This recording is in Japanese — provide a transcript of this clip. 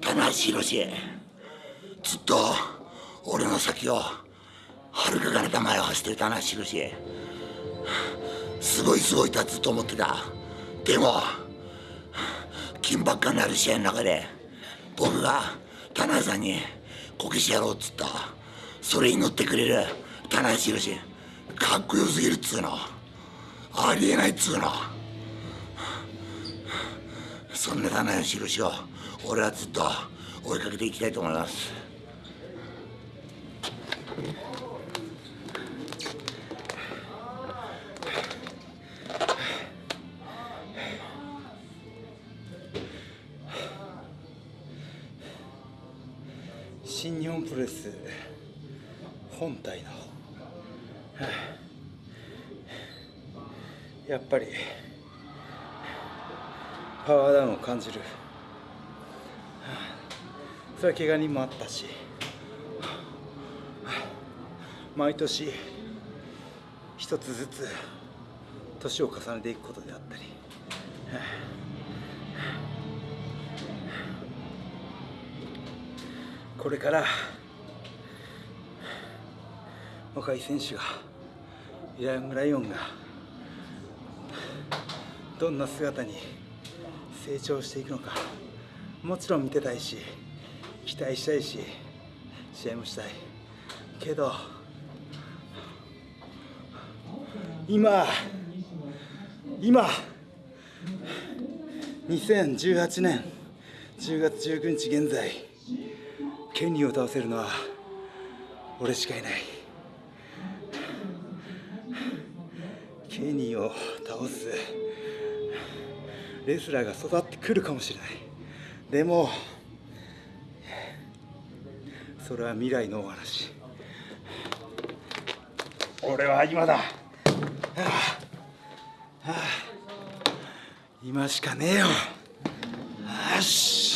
棚橋宏ずっと俺の先をはるか彼方前を走ってる棚橋宏すごいすごいとはずっと思ってた。でも緊迫感のある試合の中で僕が棚橋さんにこけしやろうっつったそれに乗ってくれる棚橋宏かっこよすぎるっつうの。ありえないっつうの。そんな棚橋宏を俺はずっと追いかけていきたいと思います。新日本プレス本体の、やっぱりパワーダウンを感じる、それは怪我人もあったし、毎年一つずつ年を重ねていくことであったり、これから若い選手がイランライオンがどんな姿に成長していくのか。もちろん見てたいし期待したいし試合もしたい。けど今今2018年10月19日現在ケニーを倒せるのは俺しかいない。ケニーを倒す。レスラーが育ってくるかもしれない。でもそれは未来のお話。俺は今だ、はあ。はあ。今しかねえよ。よし